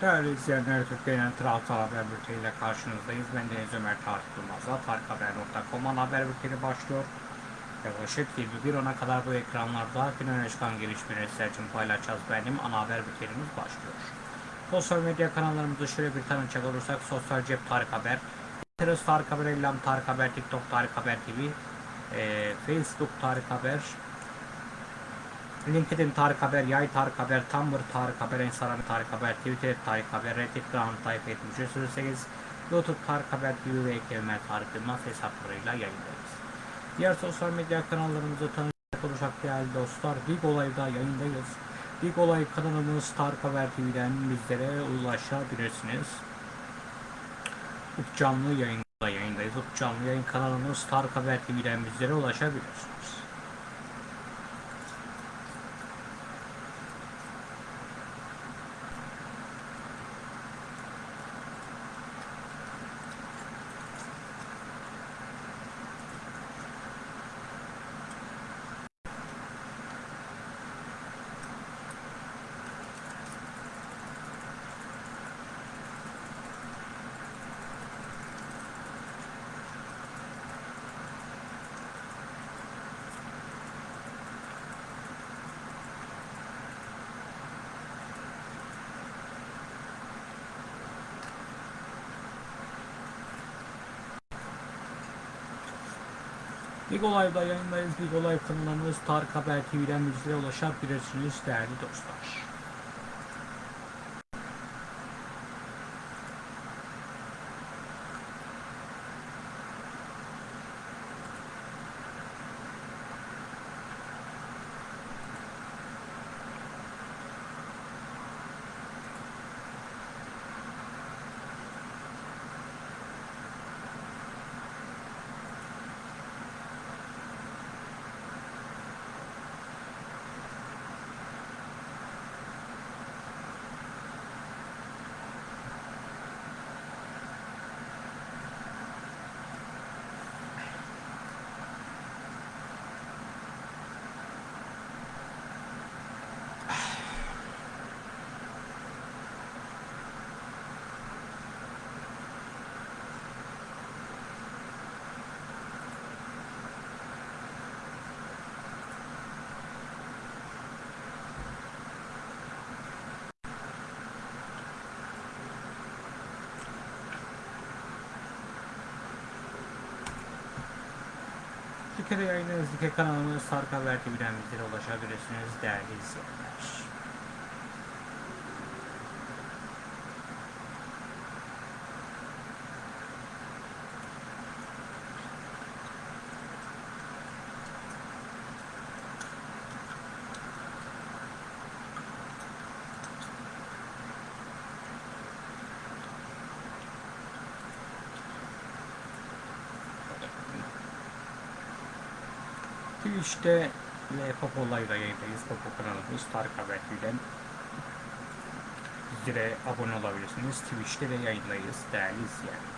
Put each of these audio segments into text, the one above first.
Değerli izleyenler, Türkiye'nin Trabzon Haber Bülteni ile karşınızdayız. Ben Deniz Ömer Tarık Yılmaz'la tarikhaber.com ana haber bülteni başlıyor. Yaklaşık 21.10'a kadar bu ekranlarda gün öne çıkan gelişmeleri sizler için paylaşacağız. Benim ana haber bültenimiz başlıyor. Sosyal medya kanallarımızı şöyle bir tanıcak olursak Sosyal Cep Tarık Haber, Pinterest Tarık Haber, Ellam Tarık Haber, TikTok Tarık Haber TV, e, Facebook Tarık Haber, LinkedIn Tarık Haber, Yay Tarık Haber, Tumblr Tarık Haber, Instagram Tarık Haber, Twitter Tarık Haber, Ground Tarık 7308, YouTube Tarık Haber TV ve Eklemler Tarık Yılmaz hesaplarıyla yayındayız. Diğer sosyal medya kanallarımızı tanıcak olursak değerli dostlar, Big Olay'da yayındayız. Big Olay kanalımız Tarık Haber TV'den bizlere ulaşabilirsiniz. Up canlı yayında yayındayız. Up canlı yayın kanalımız Tarık Haber TV'den bizlere ulaşabilirsiniz. Big Olay'da yayındayız. Big Olay kanalımız Tarık Haber TV'den bizlere ulaşabilirsiniz değerli dostlar. Türkiye'de yayınlarınız Dike kanalımız Tarık Haber TV'den bizlere ulaşabilirsiniz değerli izleyenler. Twitch'te ve Popo Live'da yayındayız. Popo kanalımız Tarık Haber TV'den bizlere abone olabilirsiniz. Twitch'te de yayındayız değerli izleyenler.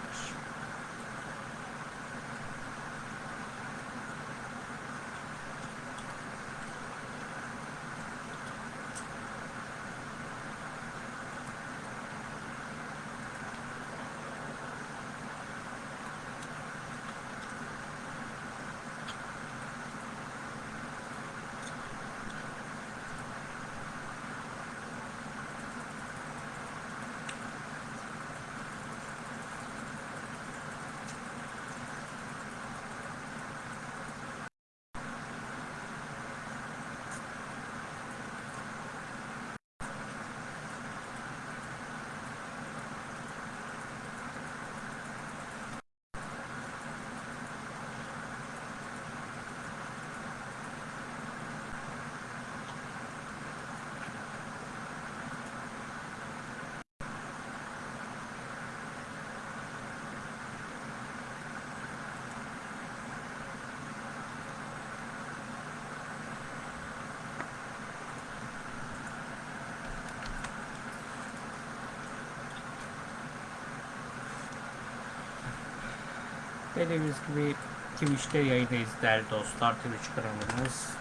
Dediğimiz gibi Twitch'te yayındayız değerli dostlar. Twitch kanalımız.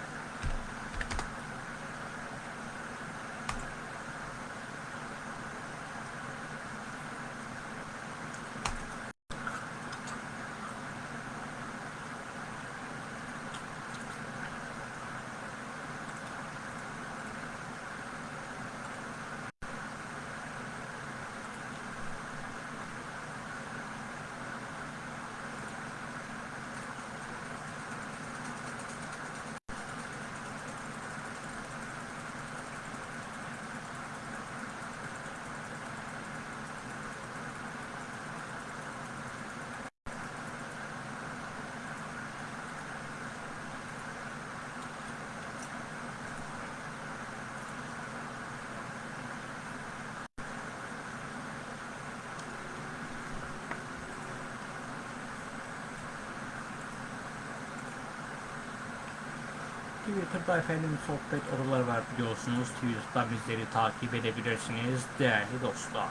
Twitter'da efendim sohbet odaları var biliyorsunuz. Twitter'da bizleri takip edebilirsiniz değerli dostlar.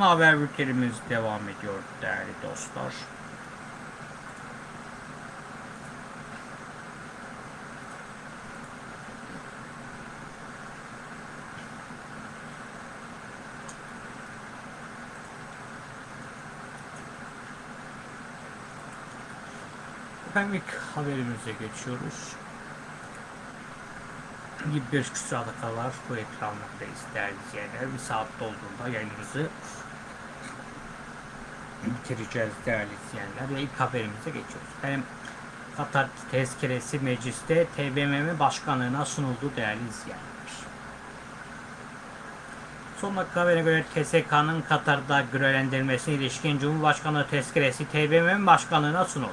Ana haber bültenimiz devam ediyor değerli dostlar. Efendim ilk haberimize geçiyoruz. 25 küsurada kadar bu ekranlardayız değerli izleyenler. Bir saat dolduğunda yayınımızı bitireceğiz değerli izleyenler. Ve ilk haberimize geçiyoruz. Efendim Katar tezkeresi mecliste TBMM başkanlığına sunuldu değerli izleyenler. Son dakika haberine göre TSK'nın Katar'da görevlendirilmesine ilişkin Cumhurbaşkanlığı tezkeresi TBMM başkanlığına sunuldu.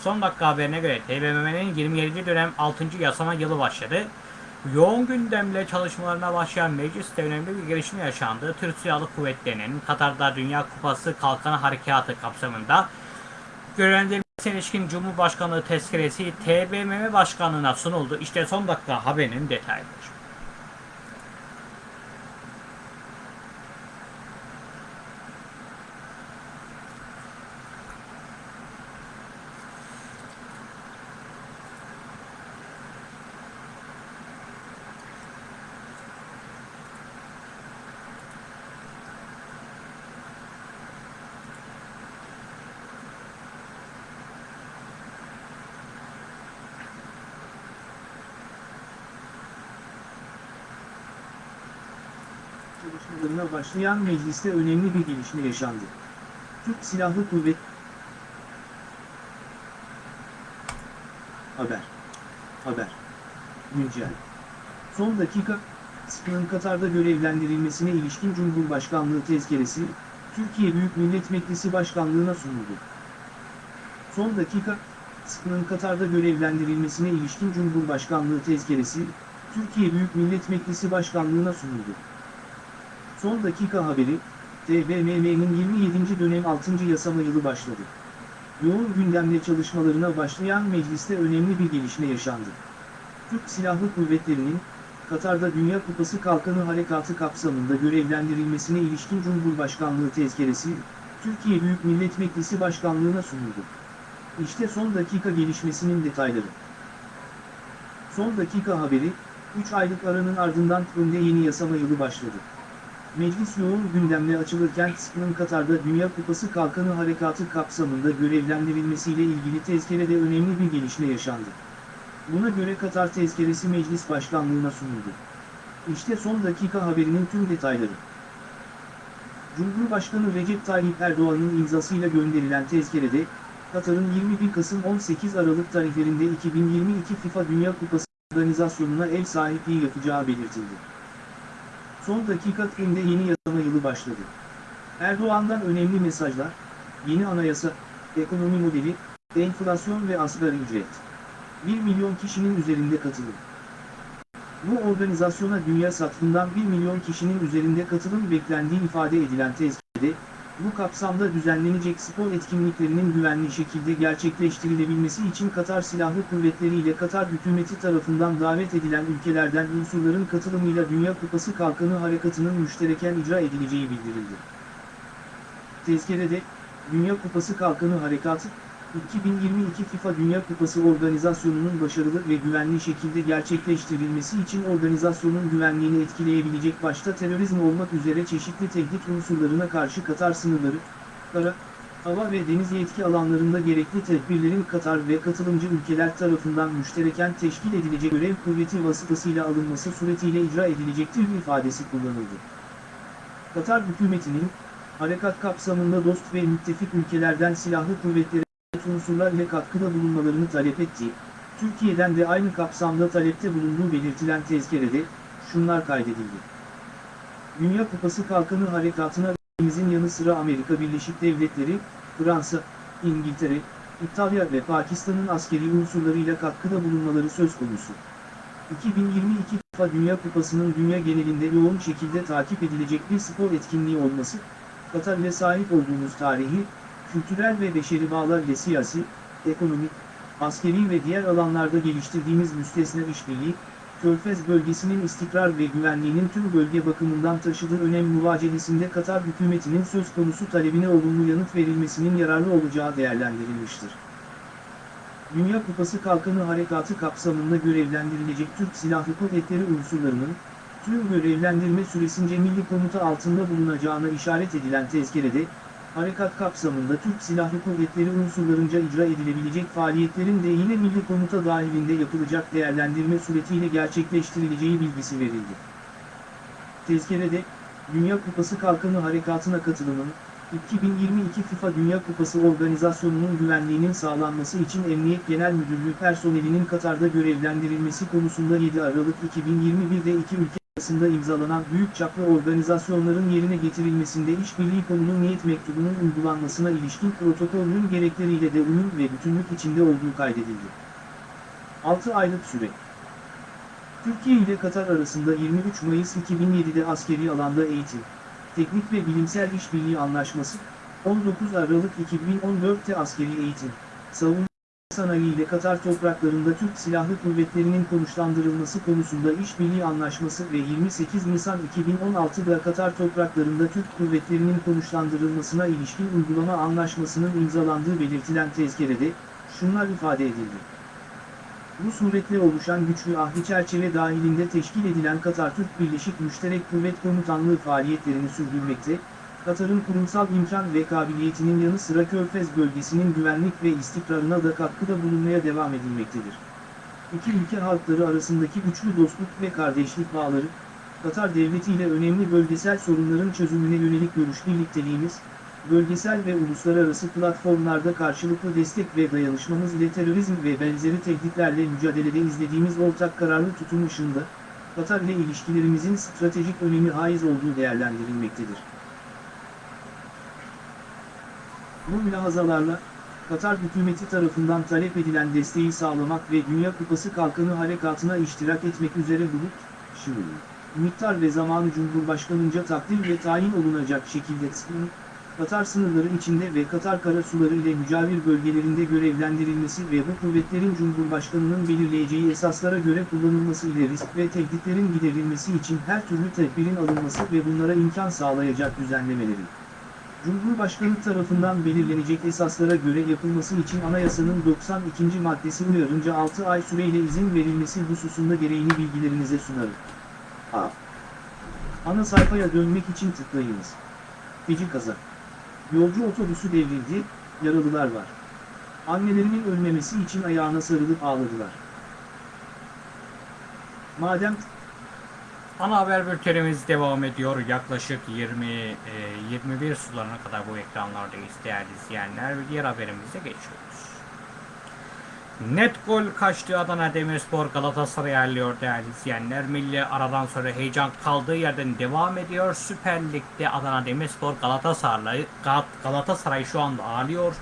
Son dakika haberine göre TBMM'nin 27. dönem 6. yasama yılı başladı. Yoğun gündemle çalışmalarına başlayan mecliste önemli bir gelişme yaşandı. Türk Silahlı Kuvvetleri'nin Katar'da Dünya Kupası Kalkanı Harekatı kapsamında görevlendirilmesine ilişkin Cumhurbaşkanlığı tezkeresi TBMM Başkanlığı'na sunuldu. İşte son dakika haberinin detayları. Başlayan mecliste önemli bir gelişme yaşandı. Türk Silahlı Kuvvet Haber Haber Güncel Son dakika, SİP'nin Katar'da görevlendirilmesine ilişkin Cumhurbaşkanlığı tezkeresi, Türkiye Büyük Millet Meclisi Başkanlığı'na sunuldu. Son dakika, SİP'nin Katar'da görevlendirilmesine ilişkin Cumhurbaşkanlığı tezkeresi, Türkiye Büyük Millet Meclisi Başkanlığı'na sunuldu. Son dakika haberi, TBMM'nin 27. dönem 6. yasama yılı başladı. Yoğun gündemle çalışmalarına başlayan mecliste önemli bir gelişme yaşandı. Türk Silahlı Kuvvetleri'nin, Katar'da Dünya Kupası Kalkanı Harekatı kapsamında görevlendirilmesine ilişkin Cumhurbaşkanlığı tezkeresi, Türkiye Büyük Millet Meclisi Başkanlığı'na sunuldu. İşte son dakika gelişmesinin detayları. Son dakika haberi, 3 aylık aranın ardından Kırım'da yeni yasama yılı başladı. Meclis yoğun gündemle açılırken SİP'nin Katar'da Dünya Kupası Kalkanı Harekatı kapsamında görevlendirilmesiyle ilgili tezkerede önemli bir gelişme yaşandı. Buna göre Katar tezkeresi meclis başkanlığına sunuldu. İşte son dakika haberinin tüm detayları. Cumhurbaşkanı Recep Tayyip Erdoğan'ın imzasıyla gönderilen tezkerede, Katar'ın 21 Kasım 18 Aralık tarihlerinde 2022 FIFA Dünya Kupası organizasyonuna ev sahipliği yapacağı belirtildi. Son dakika Krim'de yeni yasama yılı başladı. Erdoğan'dan önemli mesajlar, yeni anayasa, ekonomi modeli, enflasyon ve asgari ücret. 1 milyon kişinin üzerinde katılım. Bu organizasyona dünya satından 1 milyon kişinin üzerinde katılım beklendiği ifade edilen tezkirede, bu kapsamda düzenlenecek spor etkinliklerinin güvenli şekilde gerçekleştirilebilmesi için Katar Silahlı Kuvvetleri ile Katar hükümeti tarafından davet edilen ülkelerden unsurların katılımıyla Dünya Kupası Kalkanı Harekatı'nın müştereken icra edileceği bildirildi. Tezkerede, Dünya Kupası Kalkanı Harekatı, 2022 FIFA Dünya Kupası organizasyonunun başarılı ve güvenli şekilde gerçekleştirilmesi için organizasyonun güvenliğini etkileyebilecek başta terörizm olmak üzere çeşitli tehdit unsurlarına karşı Katar sınırları, kara, hava ve deniz yetki alanlarında gerekli tedbirlerin Katar ve katılımcı ülkeler tarafından müştereken teşkil edilecek görev kuvveti vasıtasıyla alınması suretiyle icra edilecektir ifadesi kullanıldı. Katar hükümetinin, harekat kapsamında dost ve müttefik ülkelerden silahlı kuvvetlere unsurlar ile katkıda bulunmalarını talep ettiği, Türkiye'den de aynı kapsamda talepte bulunduğu belirtilen tezkerede, şunlar kaydedildi. Dünya Kupası Kalkanı Harekatı'na ülkemizin yanı sıra Amerika Birleşik Devletleri, Fransa, İngiltere, İtalya ve Pakistan'ın askeri unsurlarıyla katkıda bulunmaları söz konusu. 2022 FIFA Dünya Kupası'nın dünya genelinde yoğun şekilde takip edilecek bir spor etkinliği olması, Katar sahip olduğumuz tarihi, kültürel ve beşeri bağlar ile siyasi, ekonomik, askeri ve diğer alanlarda geliştirdiğimiz müstesna işbirliği, Körfez bölgesinin istikrar ve güvenliğinin tüm bölge bakımından taşıdığı önem muvacehesinde Katar hükümetinin söz konusu talebine olumlu yanıt verilmesinin yararlı olacağı değerlendirilmiştir. Dünya Kupası Kalkanı Harekatı kapsamında görevlendirilecek Türk Silahlı Kuvvetleri unsurlarının, tüm görevlendirme süresince milli komuta altında bulunacağına işaret edilen tezkerede, harekat kapsamında Türk Silahlı Kuvvetleri unsurlarınca icra edilebilecek faaliyetlerin de yine milli komuta dahilinde yapılacak değerlendirme suretiyle gerçekleştirileceği bilgisi verildi. Tezkerede, Dünya Kupası Kalkanı Harekatı'na katılımın, 2022 FIFA Dünya Kupası organizasyonunun güvenliğinin sağlanması için Emniyet Genel Müdürlüğü personelinin Katar'da görevlendirilmesi konusunda 7 Aralık 2021'de iki ülke arasında imzalanan büyük çaplı organizasyonların yerine getirilmesinde işbirliği konunun niyet mektubunun uygulanmasına ilişkin protokolün gerekleriyle de uyum ve bütünlük içinde olduğu kaydedildi. 6 aylık süre Türkiye ile Katar arasında 23 Mayıs 2007'de askeri alanda eğitim, teknik ve bilimsel işbirliği anlaşması, 19 Aralık 2014'te askeri eğitim, savunma sanayi ile Katar topraklarında Türk Silahlı Kuvvetleri'nin konuşlandırılması konusunda işbirliği anlaşması ve 28 Nisan 2016'da Katar topraklarında Türk kuvvetlerinin konuşlandırılmasına ilişkin uygulama anlaşmasının imzalandığı belirtilen tezkerede, şunlar ifade edildi. Bu suretle oluşan güçlü ahli çerçeve dahilinde teşkil edilen Katar-Türk Birleşik Müşterek Kuvvet Komutanlığı faaliyetlerini sürdürmekte, Katar'ın kurumsal imkan ve kabiliyetinin yanı sıra Körfez bölgesinin güvenlik ve istikrarına da katkıda bulunmaya devam edilmektedir. İki ülke halkları arasındaki güçlü dostluk ve kardeşlik bağları, Katar Devleti ile önemli bölgesel sorunların çözümüne yönelik görüş birlikteliğimiz, bölgesel ve uluslararası platformlarda karşılıklı destek ve dayanışmamız ile terörizm ve benzeri tehditlerle mücadelede izlediğimiz ortak kararlı tutum ışığında, Katar ile ilişkilerimizin stratejik önemi haiz olduğu değerlendirilmektedir. Bu mülahazalarla, Katar hükümeti tarafından talep edilen desteği sağlamak ve Dünya Kupası Kalkanı Harekatı'na iştirak etmek üzere bulut, şuur, miktar ve zamanı Cumhurbaşkanınca takdir ve tayin olunacak şekilde sınır, Katar sınırları içinde ve Katar karasuları ile mücavir bölgelerinde görevlendirilmesi ve bu kuvvetlerin Cumhurbaşkanının belirleyeceği esaslara göre kullanılması ile risk ve tehditlerin giderilmesi için her türlü tedbirin alınması ve bunlara imkan sağlayacak düzenlemeleri. Cumhurbaşkanı tarafından belirlenecek esaslara göre yapılması için anayasanın 92. maddesi uyarınca 6 ay süreyle izin verilmesi hususunda gereğini bilgilerinize sunarım. A. Ana sayfaya dönmek için tıklayınız. Feci kaza. Yolcu otobüsü devrildi, yaralılar var. Annelerinin ölmemesi için ayağına sarılıp ağladılar. Madem Ana haber bültenimiz devam ediyor. Yaklaşık 20 e, 21 sularına kadar bu ekranlardayız değerli izleyenler. Ve diğer haberimize geçiyoruz. Net gol kaçtı Adana Demirspor Galatasaray'ı yerliyor değerli izleyenler. Milli aradan sonra heyecan kaldığı yerden devam ediyor. Süper Lig'de Adana Demirspor Galatasaray'ı Galatasaray şu anda ağırlıyor.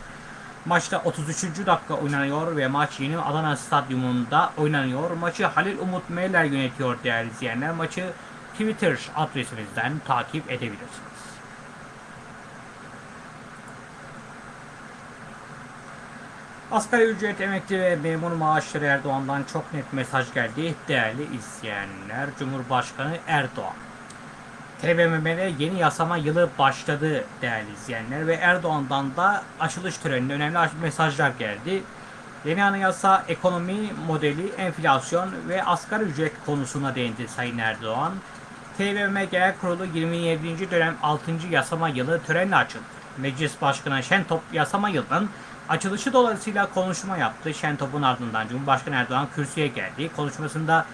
Maçta 33. dakika oynanıyor ve maç yeni Adana Stadyumunda oynanıyor. Maçı Halil Umut Meyler yönetiyor değerli izleyenler. Maçı Twitter adresimizden takip edebilirsiniz. Asgari ücret emekli ve memur maaşları Erdoğan'dan çok net mesaj geldi. Değerli izleyenler, Cumhurbaşkanı Erdoğan. TBMM'de yeni yasama yılı başladı değerli izleyenler ve Erdoğan'dan da açılış töreninde önemli mesajlar geldi. Yeni anayasa ekonomi modeli, enflasyon ve asgari ücret konusuna değindi Sayın Erdoğan. TBMM Genel Kurulu 27. dönem 6. yasama yılı törenle açıldı. Meclis Başkanı Şentop yasama yılının açılışı dolayısıyla konuşma yaptı. Şentop'un ardından Cumhurbaşkanı Erdoğan kürsüye geldi. Konuşmasında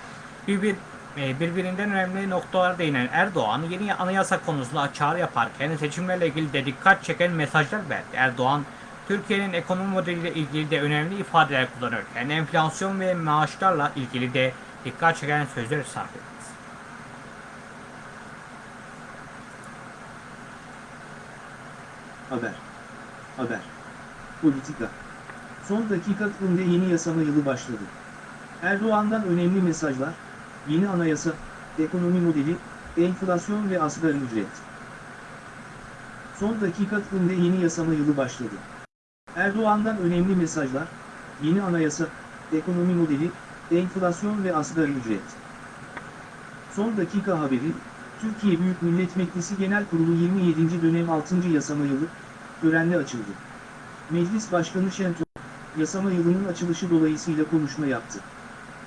bir, e, birbirinden önemli noktalara değinen Erdoğan yeni anayasa konusunda çağrı yaparken seçimlerle ilgili de dikkat çeken mesajlar verdi. Erdoğan Türkiye'nin ekonomi modeliyle ilgili de önemli ifadeler kullanırken enflasyon ve maaşlarla ilgili de dikkat çeken sözler sarf etti. Haber. Haber. Politika. Son dakika yeni yasama yılı başladı. Erdoğan'dan önemli mesajlar, yeni anayasa, ekonomi modeli, enflasyon ve asgari ücret. Son dakika önde yeni yasama yılı başladı. Erdoğan'dan önemli mesajlar, yeni anayasa, ekonomi modeli, enflasyon ve asgari ücret. Son dakika haberi, Türkiye Büyük Millet Meclisi Genel Kurulu 27. dönem 6. yasama yılı, törenle açıldı. Meclis Başkanı Şentop, yasama yılının açılışı dolayısıyla konuşma yaptı.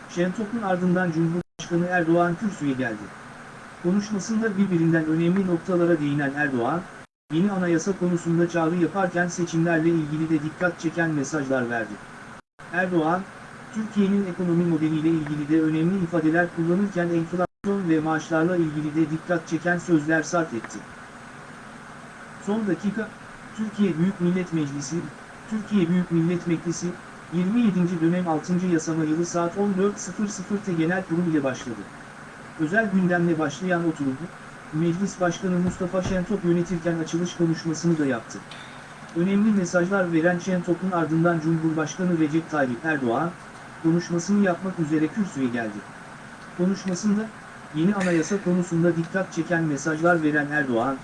Şentop'un ardından Cumhurbaşkanı Erdoğan kürsüye geldi. Konuşmasında birbirinden önemli noktalara değinen Erdoğan, yeni anayasa konusunda çağrı yaparken seçimlerle ilgili de dikkat çeken mesajlar verdi. Erdoğan, Türkiye'nin ekonomi modeliyle ilgili de önemli ifadeler kullanırken enflasyon ve maaşlarla ilgili de dikkat çeken sözler sarf etti. Son dakika, Türkiye Büyük Millet Meclisi, Türkiye Büyük Millet Meclisi, 27. dönem 6. yasama yılı saat 14.00'te genel kurul ile başladı. Özel gündemle başlayan oturum, Meclis Başkanı Mustafa Şentop yönetirken açılış konuşmasını da yaptı. Önemli mesajlar veren Şentop'un ardından Cumhurbaşkanı Recep Tayyip Erdoğan, konuşmasını yapmak üzere kürsüye geldi. Konuşmasında, yeni anayasa konusunda dikkat çeken mesajlar veren Erdoğan,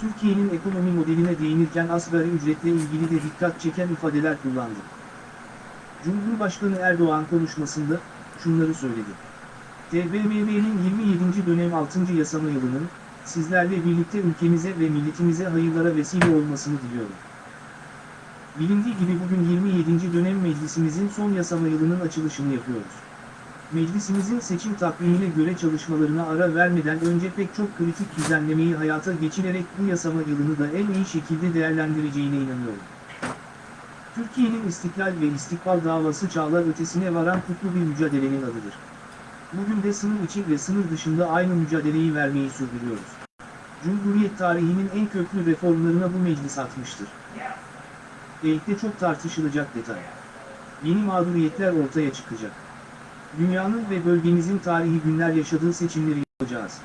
Türkiye'nin ekonomi modeline değinirken asgari ücretle ilgili de dikkat çeken ifadeler kullandı. Cumhurbaşkanı Erdoğan konuşmasında, şunları söyledi. TBMM'nin 27. dönem 6. yasama yılının, sizlerle birlikte ülkemize ve milletimize hayırlara vesile olmasını diliyorum. Bilindiği gibi bugün 27. dönem meclisimizin son yasama yılının açılışını yapıyoruz. Meclisimizin seçim takvimine göre çalışmalarına ara vermeden önce pek çok kritik düzenlemeyi hayata geçirerek bu yasama yılını da en iyi şekilde değerlendireceğine inanıyorum. Türkiye'nin istiklal ve istikbal davası çağlar ötesine varan kutlu bir mücadelenin adıdır. Bugün de sınır içi ve sınır dışında aynı mücadeleyi vermeyi sürdürüyoruz. Cumhuriyet tarihinin en köklü reformlarına bu meclis atmıştır. Belki çok tartışılacak detay. Yeni mağduriyetler ortaya çıkacak. Dünyanın ve bölgemizin tarihi günler yaşadığı seçimleri yapacağız.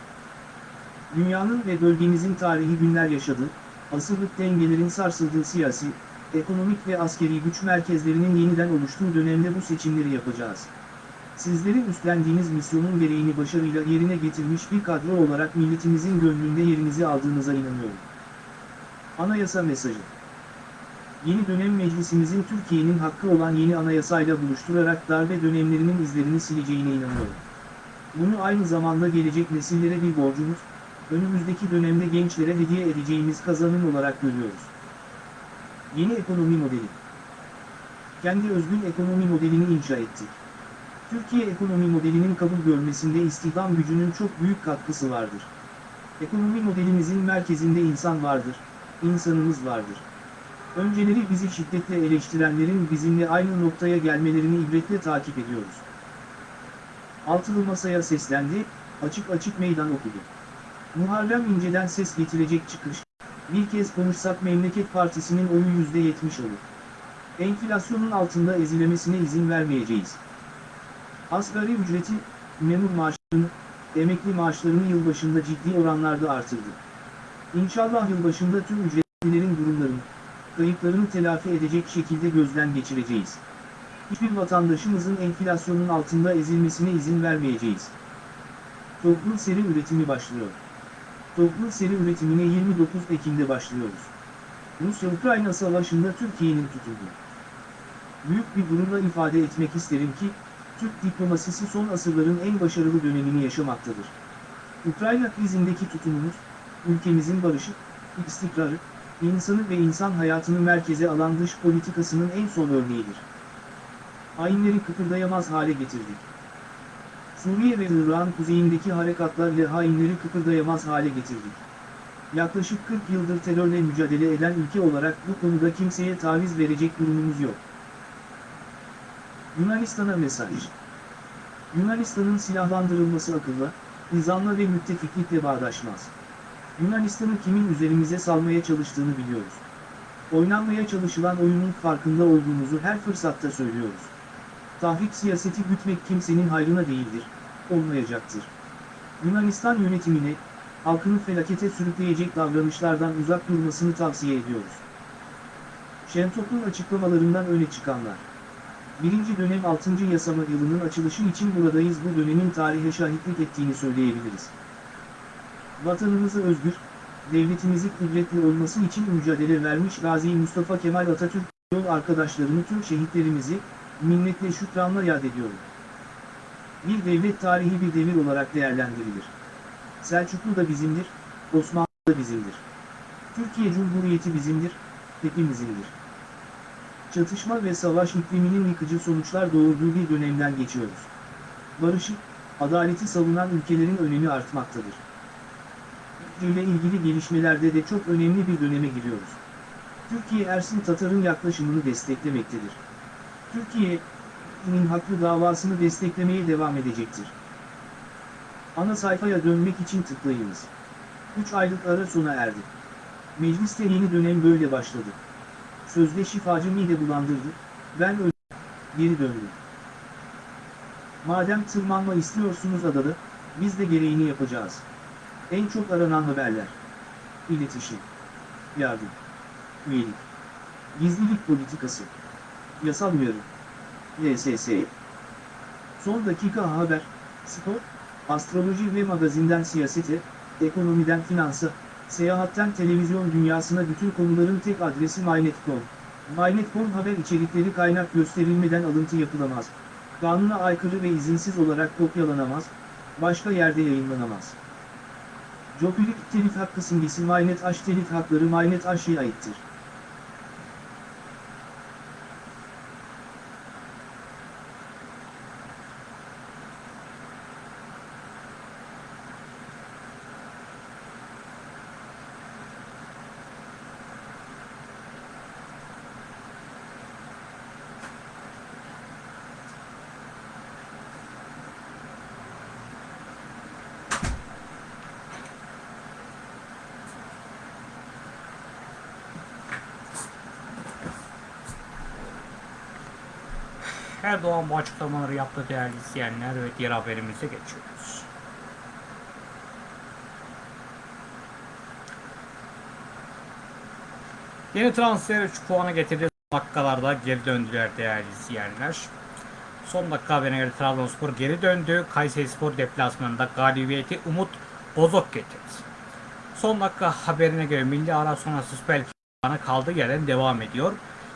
Dünyanın ve bölgemizin tarihi günler yaşadığı, asırlık dengelerin sarsıldığı siyasi, ekonomik ve askeri güç merkezlerinin yeniden oluştuğu dönemde bu seçimleri yapacağız. Sizlerin üstlendiğiniz misyonun gereğini başarıyla yerine getirmiş bir kadro olarak milletimizin gönlünde yerinizi aldığınıza inanıyorum. Anayasa mesajı Yeni dönem meclisimizin Türkiye'nin hakkı olan yeni anayasayla buluşturarak darbe dönemlerinin izlerini sileceğine inanıyorum. Bunu aynı zamanda gelecek nesillere bir borcumuz, önümüzdeki dönemde gençlere hediye edeceğimiz kazanım olarak görüyoruz. Yeni ekonomi modeli Kendi özgün ekonomi modelini inşa ettik. Türkiye ekonomi modelinin kabul görmesinde istihdam gücünün çok büyük katkısı vardır. Ekonomi modelimizin merkezinde insan vardır, insanımız vardır. Önceleri bizi şiddetle eleştirenlerin bizimle aynı noktaya gelmelerini ibretle takip ediyoruz. Altılı masaya seslendi, açık açık meydan okudu. Muharrem İnce'den ses getirecek çıkış, bir kez konuşsak Memleket Partisi'nin oyu %70 olur. Enflasyonun altında ezilemesine izin vermeyeceğiz. Asgari ücreti, memur maaşlarını, emekli maaşlarını yılbaşında ciddi oranlarda artırdı. İnşallah yılbaşında tüm ücretlilerin durumlarını, kayıplarını telafi edecek şekilde gözden geçireceğiz. Hiçbir vatandaşımızın enflasyonun altında ezilmesine izin vermeyeceğiz. Toplu seri üretimi başlıyor. Toplu seri üretimine 29 Ekim'de başlıyoruz. Rusya-Ukrayna savaşında Türkiye'nin tutulduğu. Büyük bir gururla ifade etmek isterim ki, Türk diplomasisi son asırların en başarılı dönemini yaşamaktadır. Ukrayna krizindeki tutumumuz, ülkemizin barışı, istikrarı, insanı ve insan hayatını merkeze alan dış politikasının en son örneğidir. Hainleri kıpırdayamaz hale getirdik. Suriye ve Irak'ın kuzeyindeki harekatlarla hainleri kıpırdayamaz hale getirdik. Yaklaşık 40 yıldır terörle mücadele eden ülke olarak bu konuda kimseye taviz verecek durumumuz yok. Yunanistan'a mesaj Yunanistan'ın silahlandırılması akılla, nizamla ve müttefiklikle bağdaşmaz. Yunanistan'ı kimin üzerimize salmaya çalıştığını biliyoruz. Oynanmaya çalışılan oyunun farkında olduğumuzu her fırsatta söylüyoruz. Tahrik siyaseti gütmek kimsenin hayrına değildir, olmayacaktır. Yunanistan yönetimine, halkını felakete sürükleyecek davranışlardan uzak durmasını tavsiye ediyoruz. Şentop'un açıklamalarından öne çıkanlar. Birinci dönem 6. yasama yılının açılışı için buradayız bu dönemin tarihe şahitlik ettiğini söyleyebiliriz. Vatanımızı özgür, devletimizi kudretli olması için mücadele vermiş Gazi Mustafa Kemal Atatürk, yol arkadaşlarını tüm şehitlerimizi, minnetle şükranla yad ediyorum. Bir devlet tarihi bir devir olarak değerlendirilir. Selçuklu da bizimdir, Osmanlı da bizimdir. Türkiye Cumhuriyeti bizimdir, hepimizindir. Çatışma ve savaş ikliminin yıkıcı sonuçlar doğurduğu bir dönemden geçiyoruz. Barışı, adaleti savunan ülkelerin önemi artmaktadır. ile ilgili gelişmelerde de çok önemli bir döneme giriyoruz. Türkiye Ersin Tatar'ın yaklaşımını desteklemektedir. Türkiye'nin haklı davasını desteklemeye devam edecektir. Ana sayfaya dönmek için tıklayınız. 3 aylık ara sona erdi. Mecliste yeni dönem böyle başladı. Sözde şifacı mide bulandırdı, ben öldüm, geri döndüm. Madem tırmanma istiyorsunuz adada, biz de gereğini yapacağız. En çok aranan haberler. İletişim. Yardım. Üyelik. Gizlilik politikası. Yasal uyarı. LSS. Son dakika haber, spor, astroloji ve magazinden siyasete, ekonomiden finansa, seyahatten televizyon dünyasına bütün konuların tek adresi MyNet.com. MyNet.com haber içerikleri kaynak gösterilmeden alıntı yapılamaz. Kanuna aykırı ve izinsiz olarak kopyalanamaz, başka yerde yayınlanamaz. Jopilik telif hakkı simgesi MyNet Aş telif hakları MyNet Aş'ya aittir. Erdoğan bu açıklamaları yaptı değerli izleyenler ve diğer haberimize geçiyoruz. Yeni transfer 3 puanı getirdi. Dakikalarda geri döndüler değerli izleyenler. Son dakika haberine göre Trabzonspor geri döndü. Kayserispor deplasmanında galibiyeti Umut Bozok getirdi. Son dakika haberine göre milli ara sonrası Süper Lig puanı kaldığı yerden devam ediyor.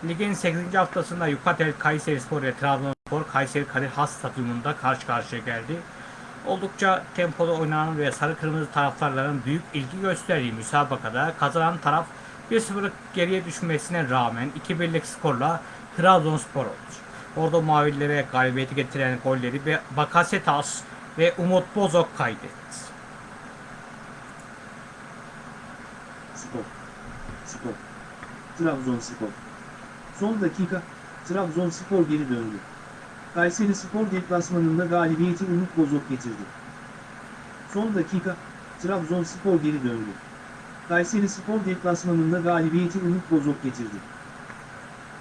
Ligin 8. haftasında Yukatel Kayserispor ve Trabzonspor Kayseri Kadir Has Stadyumunda karşı karşıya geldi. Oldukça tempolu oynanan ve sarı kırmızı taraftarların büyük ilgi gösterdiği müsabakada kazanan taraf 1-0 geriye düşmesine rağmen 2-1'lik skorla Trabzonspor oldu. Orada mavilere galibiyeti getiren golleri Bakasetas ve Umut Bozok kaydetti. Spor. Spor. Trabzonspor. Son dakika, Trabzonspor geri döndü. Kayseri Spor deplasmanında galibiyeti Umut Bozok getirdi. Son dakika, Trabzonspor geri döndü. Kayseri Spor deplasmanında galibiyeti Umut Bozok getirdi.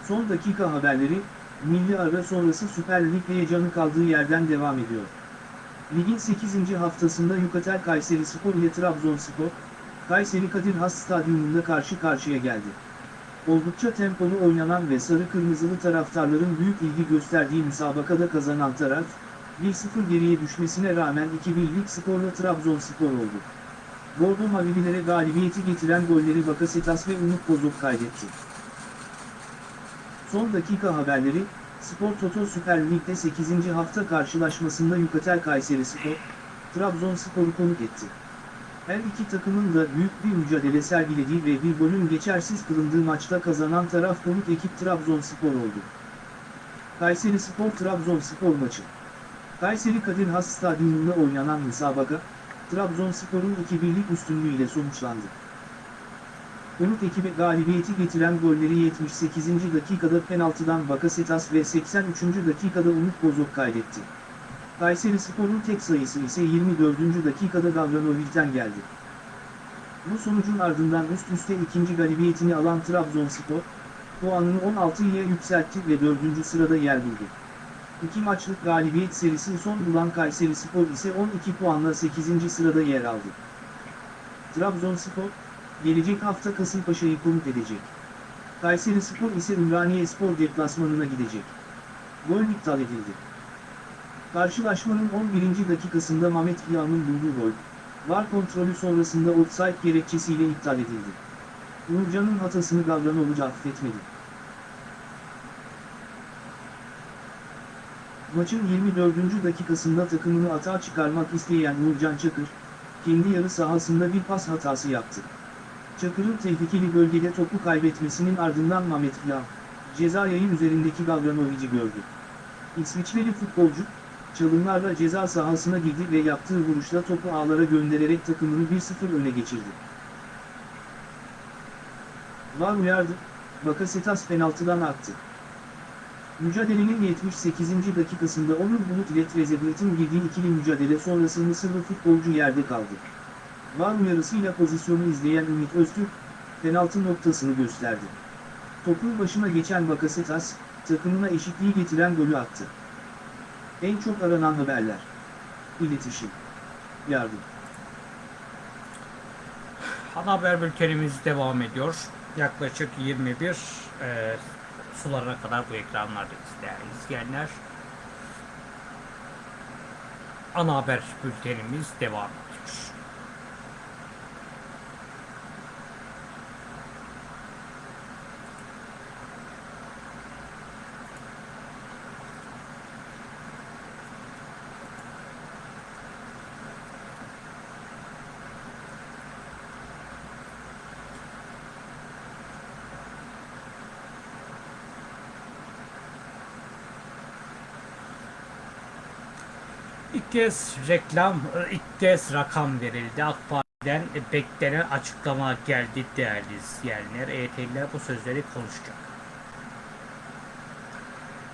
Son dakika haberleri, milli ara sonrası Süper Lig heyecanı kaldığı yerden devam ediyor. Ligin 8. haftasında Yukatel Kayseri Spor ile Trabzonspor, Kayseri Kadir Has Stadyumunda karşı karşıya geldi. Oldukça tempolu oynanan ve sarı kırmızılı taraftarların büyük ilgi gösterdiği müsabakada kazanan taraf, 1-0 geriye düşmesine rağmen 2-1'lik skorla Trabzonspor oldu. Bordo Mavililere galibiyeti getiren golleri Bakasetas ve Umut Bozok kaydetti. Son dakika haberleri, Spor Toto Süper Lig'de 8. hafta karşılaşmasında Yukatel Kayseri Spor, Trabzonspor'u konuk etti. Her iki takımın da büyük bir mücadele sergilediği ve bir golün geçersiz kılındığı maçta kazanan taraf konuk ekip Trabzonspor oldu. Kayseri Spor Trabzonspor maçı. Kayseri Kadir Has Stadyumunda oynanan müsabaka, Trabzonspor'un 2-1'lik üstünlüğüyle sonuçlandı. Konuk ekibe galibiyeti getiren golleri 78. dakikada penaltıdan Bakasetas ve 83. dakikada Umut Bozok kaydetti. Kayseri Spor'un tek sayısı ise 24. dakikada Gavranovic'den geldi. Bu sonucun ardından üst üste ikinci galibiyetini alan Trabzonspor, puanını 16'ya yükseltti ve 4. sırada yer buldu. İki maçlık galibiyet serisi son bulan Kayseri Spor ise 12 puanla 8. sırada yer aldı. Trabzonspor, gelecek hafta Kasımpaşa'yı konuk edecek. Kayseri Spor ise Ümraniye Spor deplasmanına gidecek. Gol iptal edildi. Karşılaşmanın 11. dakikasında Mehmet Kıyam'ın bulduğu gol, VAR kontrolü sonrasında offside gerekçesiyle iptal edildi. Uğurcan'ın hatasını Gavranovic affetmedi. Maçın 24. dakikasında takımını atağa çıkarmak isteyen Uğurcan Çakır, kendi yarı sahasında bir pas hatası yaptı. Çakır'ın tehlikeli bölgede topu kaybetmesinin ardından Mehmet Plan, ceza yayın üzerindeki Gavranovic'i gördü. İsviçreli futbolcu, çalımlarla ceza sahasına girdi ve yaptığı vuruşla topu ağlara göndererek takımını 1-0 öne geçirdi. Var uyardı, Bakasetas penaltıdan attı. Mücadelenin 78. dakikasında Onur Bulut ile Trezeguet'in girdiği ikili mücadele sonrası Mısırlı futbolcu yerde kaldı. Var uyarısıyla pozisyonu izleyen Ümit Öztürk, penaltı noktasını gösterdi. Topun başına geçen Bakasetas, takımına eşitliği getiren golü attı. En çok aranan haberler. İletişim. Yardım. Ana haber bültenimiz devam ediyor. Yaklaşık 21 e, sularına kadar bu ekranlardayız değerli izleyenler. Ana haber bültenimiz devam ediyor. İlk kez reklam, ilk kez rakam verildi. AK Parti'den beklenen açıklama geldi değerli izleyenler. EYT'liler bu sözleri konuşacak.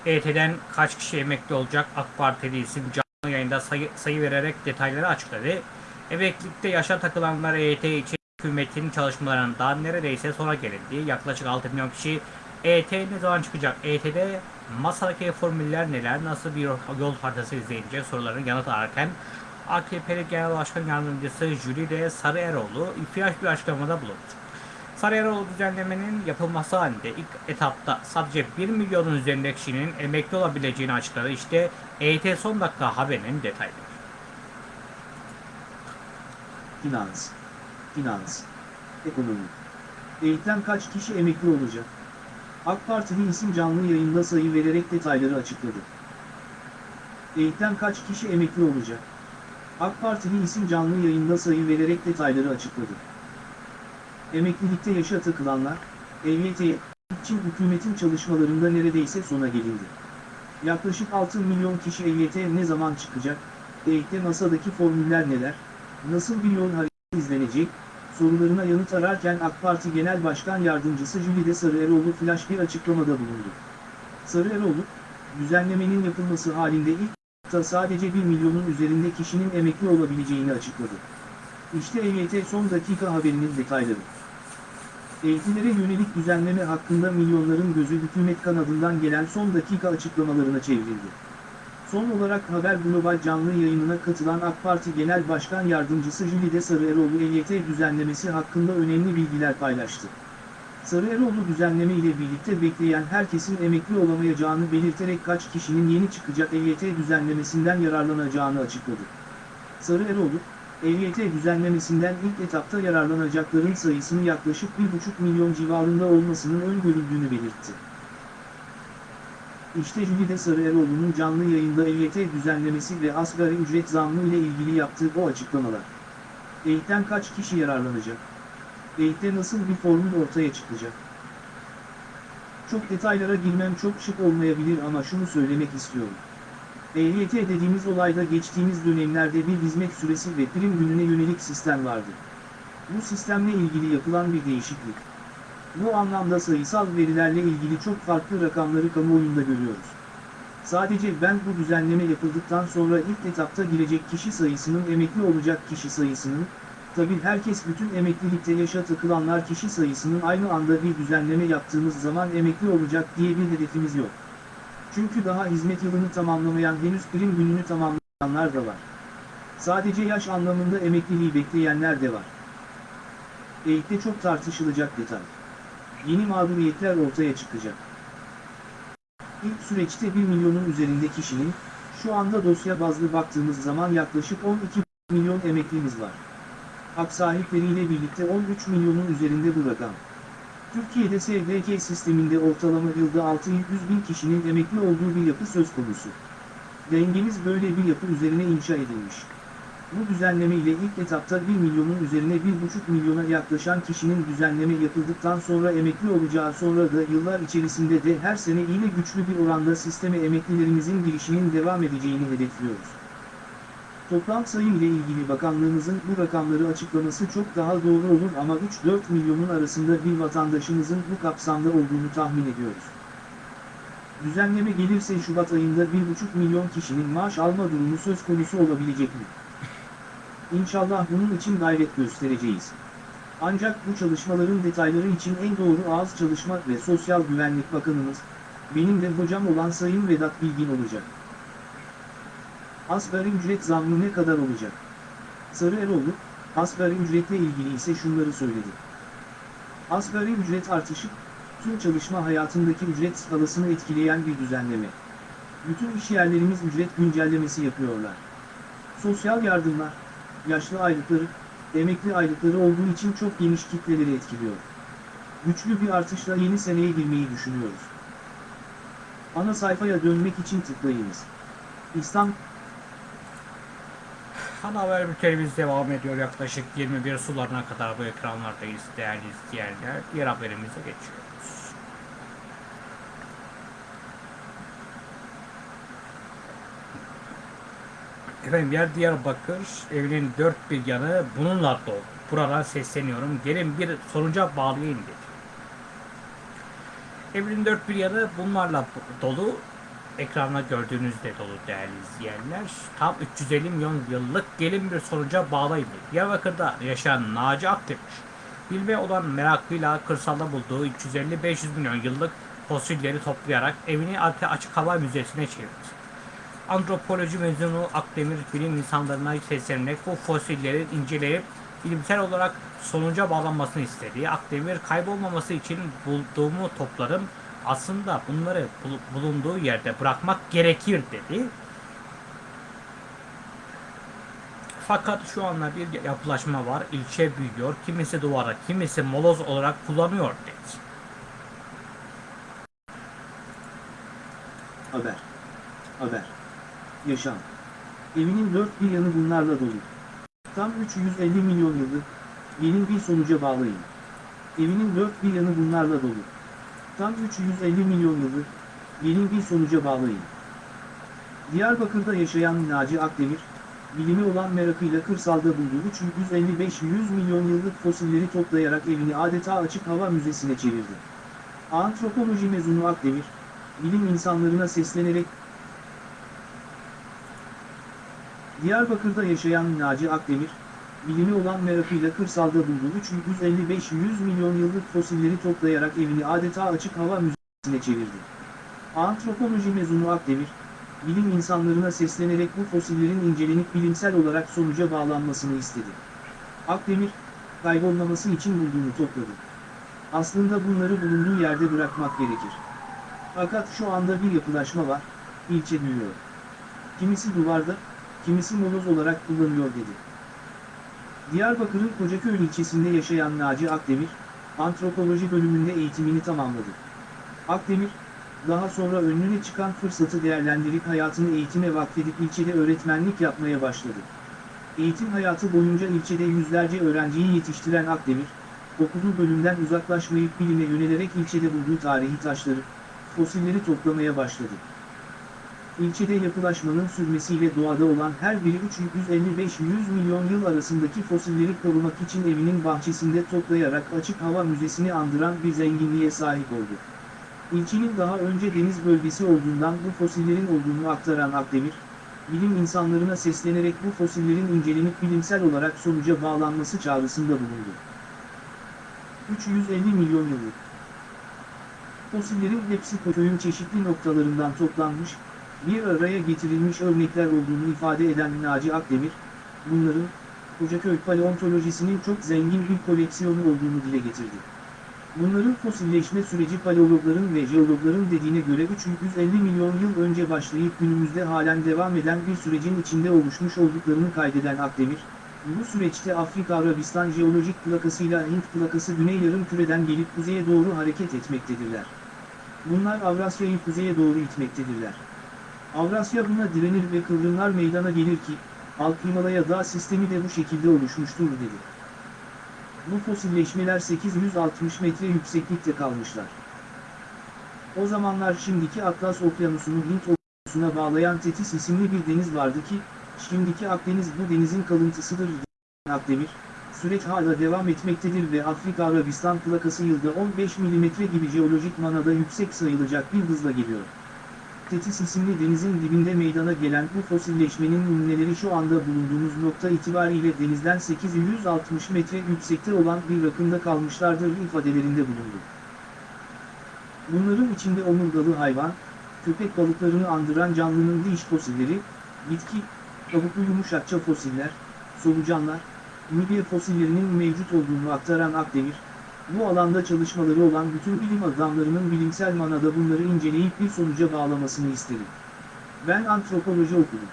EYT'den kaç kişi emekli olacak? AK Partili isim canlı yayında sayı, sayı vererek detayları açıkladı. Emeklilikte yaşa takılanlar EYT için hükümetin çalışmalarından neredeyse sona gelindi. Yaklaşık 6 milyon kişi EYT ne zaman çıkacak? EYT'de masadaki formüller neler? Nasıl bir yol haritası izleyecek soruların yanıt ararken AKP'li Genel Başkan Yardımcısı Jülide Sarı Eroğlu ihtiyaç bir açıklamada bulundu. Sarı Eroğlu düzenlemenin yapılması halinde ilk etapta sadece 1 milyonun üzerinde kişinin emekli olabileceğini açıkladı. İşte EYT son dakika haberinin detayları. Finans. Finans. Ekonomi. Eğitim kaç kişi emekli olacak? AK Partili isim canlı yayında sayı vererek detayları açıkladı. Eğitim kaç kişi emekli olacak? AK Partili isim canlı yayında sayı vererek detayları açıkladı. Emeklilikte yaşa takılanlar, EYT için hükümetin çalışmalarında neredeyse sona gelindi. Yaklaşık 6 milyon kişi EYT ne zaman çıkacak? EYT masadaki formüller neler? Nasıl bir yol haritası izlenecek? Sorularına yanıt ararken AK Parti Genel Başkan Yardımcısı Jülide Sarıeroğlu flash bir açıklamada bulundu. Sarıeroğlu, düzenlemenin yapılması halinde ilk etapta sadece 1 milyonun üzerinde kişinin emekli olabileceğini açıkladı. İşte EYT son dakika haberinin detayları. Eğitimlere yönelik düzenleme hakkında milyonların gözü hükümet kanadından gelen son dakika açıklamalarına çevrildi. Son olarak Haber Global canlı yayınına katılan AK Parti Genel Başkan Yardımcısı Jülide Sarıeroğlu EYT düzenlemesi hakkında önemli bilgiler paylaştı. Sarıeroğlu düzenleme ile birlikte bekleyen herkesin emekli olamayacağını belirterek kaç kişinin yeni çıkacak EYT düzenlemesinden yararlanacağını açıkladı. Sarıeroğlu, EYT düzenlemesinden ilk etapta yararlanacakların sayısının yaklaşık 1,5 milyon civarında olmasının öngörüldüğünü belirtti. İşte Jülide Sarıeroğlu'nun canlı yayında EYT düzenlemesi ve asgari ücret zammı ile ilgili yaptığı o açıklamalar. EYT'den kaç kişi yararlanacak? EYT'de nasıl bir formül ortaya çıkacak? Çok detaylara girmem çok şık olmayabilir ama şunu söylemek istiyorum. EYT dediğimiz olayda geçtiğimiz dönemlerde bir hizmet süresi ve prim gününe yönelik sistem vardı. Bu sistemle ilgili yapılan bir değişiklik. Bu anlamda sayısal verilerle ilgili çok farklı rakamları kamuoyunda görüyoruz. Sadece ben bu düzenleme yapıldıktan sonra ilk etapta girecek kişi sayısının emekli olacak kişi sayısının, tabi herkes bütün emeklilikte yaşa takılanlar kişi sayısının aynı anda bir düzenleme yaptığımız zaman emekli olacak diye bir hedefimiz yok. Çünkü daha hizmet yılını tamamlamayan henüz prim gününü tamamlayanlar da var. Sadece yaş anlamında emekliliği bekleyenler de var. Eğitimde çok tartışılacak detay yeni mağduriyetler ortaya çıkacak. İlk süreçte 1 milyonun üzerinde kişinin, şu anda dosya bazlı baktığımız zaman yaklaşık 12 milyon emeklimiz var. Hak sahipleriyle birlikte 13 milyonun üzerinde bu rakam. Türkiye'de SGK sisteminde ortalama yılda 600 bin kişinin emekli olduğu bir yapı söz konusu. Dengemiz böyle bir yapı üzerine inşa edilmiş. Bu düzenleme ile ilk etapta 1 milyonun üzerine 1,5 milyona yaklaşan kişinin düzenleme yapıldıktan sonra emekli olacağı sonra da yıllar içerisinde de her sene yine güçlü bir oranda sisteme emeklilerimizin girişinin devam edeceğini hedefliyoruz. Toplam sayım ile ilgili bakanlığımızın bu rakamları açıklaması çok daha doğru olur ama 3-4 milyonun arasında bir vatandaşımızın bu kapsamda olduğunu tahmin ediyoruz. Düzenleme gelirse Şubat ayında 1,5 milyon kişinin maaş alma durumu söz konusu olabilecek mi? İnşallah bunun için gayret göstereceğiz. Ancak bu çalışmaların detayları için en doğru ağız çalışma ve Sosyal Güvenlik Bakanımız, benim de hocam olan Sayın Vedat Bilgin olacak. Asgari ücret zammı ne kadar olacak? Sarı Eroğlu, asgari ücretle ilgili ise şunları söyledi. Asgari ücret artışı, tüm çalışma hayatındaki ücret skalasını etkileyen bir düzenleme. Bütün işyerlerimiz ücret güncellemesi yapıyorlar. Sosyal yardımlar, yaşlı aylıkları, emekli aylıkları olduğu için çok geniş kitleleri etkiliyor. Güçlü bir artışla yeni seneye girmeyi düşünüyoruz. Ana sayfaya dönmek için tıklayınız. İstanbul Ana haber bültenimiz devam ediyor. Yaklaşık 21 sularına kadar bu ekranlardayız değerli izleyenler. Diğer haberimize geçiyoruz. Efendim yer Diyarbakır evinin dört bir yanı bununla dolu. Buradan sesleniyorum. Gelin bir sonuca bağlayayım dedi. Evinin dört bir yanı bunlarla dolu. Ekranda gördüğünüzde dolu değerli izleyenler. Tam 350 milyon yıllık gelin bir sonuca bağlayın dedi. Diyarbakır'da yaşayan Naci Akdemir, bilme olan meraklıyla kırsalda bulduğu 350-500 milyon yıllık fosilleri toplayarak evini Açık Hava Müzesi'ne çevirdi. Antropoloji mezunu Akdemir bilim insanlarına seslenerek bu fosilleri inceleyip bilimsel olarak sonuca bağlanmasını istedi. Akdemir kaybolmaması için bulduğumu toplarım aslında bunları bul- bulunduğu yerde bırakmak gerekir dedi. Fakat şu anda bir yapılaşma var. İlçe büyüyor. Kimisi duvara, kimisi moloz olarak kullanıyor dedi. Haber. Haber. Yaşam. Evinin dört bir yanı bunlarla dolu. Tam 350 milyon yıllık, gelin bir sonuca bağlayın. Evinin dört bir yanı bunlarla dolu. Tam 350 milyon yıllık, gelin bir sonuca bağlayın. Diyarbakır'da yaşayan Naci Akdemir, bilimi olan merakıyla kırsalda bulduğu 355-100 milyon yıllık fosilleri toplayarak evini adeta açık hava müzesine çevirdi. Antropoloji mezunu Akdemir, bilim insanlarına seslenerek Diyarbakır'da yaşayan Naci Akdemir, bilimi olan merakıyla kırsalda bulduğu 355-100 milyon yıllık fosilleri toplayarak evini adeta açık hava müzesine çevirdi. Antropoloji mezunu Akdemir, bilim insanlarına seslenerek bu fosillerin incelenip bilimsel olarak sonuca bağlanmasını istedi. Akdemir, kaybolmaması için bulduğunu topladı. Aslında bunları bulunduğu yerde bırakmak gerekir. Fakat şu anda bir yapılaşma var, ilçe büyüyor. Kimisi duvarda, kimisi moloz olarak kullanıyor dedi. Diyarbakır'ın Kocaköy ilçesinde yaşayan Naci Akdemir, antropoloji bölümünde eğitimini tamamladı. Akdemir, daha sonra önüne çıkan fırsatı değerlendirip hayatını eğitime vakfedip ilçede öğretmenlik yapmaya başladı. Eğitim hayatı boyunca ilçede yüzlerce öğrenciyi yetiştiren Akdemir, okuduğu bölümden uzaklaşmayıp bilime yönelerek ilçede bulduğu tarihi taşları, fosilleri toplamaya başladı. İlçede yapılaşmanın sürmesiyle doğada olan her biri 355-100 milyon yıl arasındaki fosilleri korumak için evinin bahçesinde toplayarak açık hava müzesini andıran bir zenginliğe sahip oldu. İlçenin daha önce deniz bölgesi olduğundan bu fosillerin olduğunu aktaran Akdemir, bilim insanlarına seslenerek bu fosillerin incelenip bilimsel olarak sonuca bağlanması çağrısında bulundu. 350 milyon yıllık Fosillerin hepsi köyün çeşitli noktalarından toplanmış, bir araya getirilmiş örnekler olduğunu ifade eden Naci Akdemir, bunların, Kocaköy paleontolojisinin çok zengin bir koleksiyonu olduğunu dile getirdi. Bunların fosilleşme süreci paleologların ve jeologların dediğine göre 350 milyon yıl önce başlayıp günümüzde halen devam eden bir sürecin içinde oluşmuş olduklarını kaydeden Akdemir, bu süreçte Afrika-Arabistan jeolojik plakasıyla Hint plakası güney yarım küreden gelip kuzeye doğru hareket etmektedirler. Bunlar Avrasya'yı kuzeye doğru itmektedirler. Avrasya buna direnir ve kıvrımlar meydana gelir ki, Alt Himalaya dağ sistemi de bu şekilde oluşmuştur dedi. Bu fosilleşmeler 860 metre yükseklikte kalmışlar. O zamanlar şimdiki Atlas Okyanusu'nu Hint Okyanusu'na bağlayan Tetis isimli bir deniz vardı ki, şimdiki Akdeniz bu denizin kalıntısıdır. Akdemir, süreç hala devam etmektedir ve Afrika Arabistan plakası yılda 15 mm gibi jeolojik manada yüksek sayılacak bir hızla geliyor. Tetis isimli denizin dibinde meydana gelen bu fosilleşmenin numuneleri şu anda bulunduğumuz nokta itibariyle denizden 860 metre yüksekte olan bir rakımda kalmışlardır ifadelerinde bulundu. Bunların içinde omurgalı hayvan, köpek balıklarını andıran canlının diş fosilleri, bitki, kabuklu yumuşakça fosiller, solucanlar, midye fosillerinin mevcut olduğunu aktaran Akdemir, bu alanda çalışmaları olan bütün bilim adamlarının bilimsel manada bunları inceleyip bir sonuca bağlamasını isterim. Ben antropoloji okudum.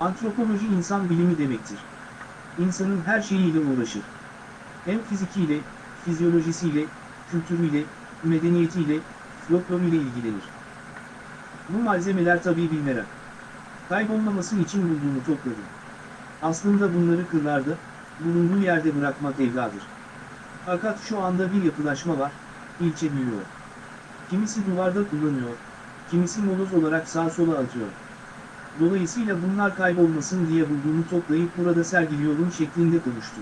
Antropoloji insan bilimi demektir. İnsanın her şeyiyle uğraşır. Hem fizikiyle, fizyolojisiyle, kültürüyle, medeniyetiyle, folkloruyla ilgilenir. Bu malzemeler tabii bir merak. Kaybolmaması için bulduğunu topladım. Aslında bunları kırlarda, bulunduğu yerde bırakmak evladır. Fakat şu anda bir yapılaşma var, ilçe büyüyor. Kimisi duvarda kullanıyor, kimisi moloz olarak sağa sola atıyor. Dolayısıyla bunlar kaybolmasın diye bulduğunu toplayıp burada sergiliyorum şeklinde konuştu.